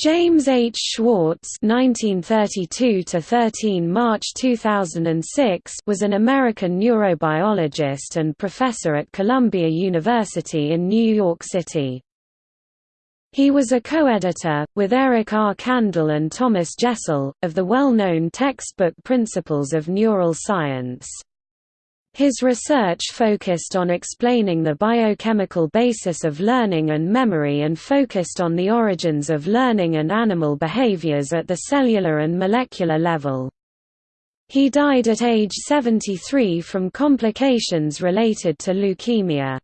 James H. Schwartz (1932–13 March 2006) was an American neurobiologist and professor at Columbia University in New York City. He was a co-editor, with Eric R. Kandel and Thomas Jessell, of the well-known textbook Principles of Neural Science. His research focused on explaining the biochemical basis of learning and memory and focused on the origins of learning and animal behaviors at the cellular and molecular level. He died at age 73 from complications related to leukemia.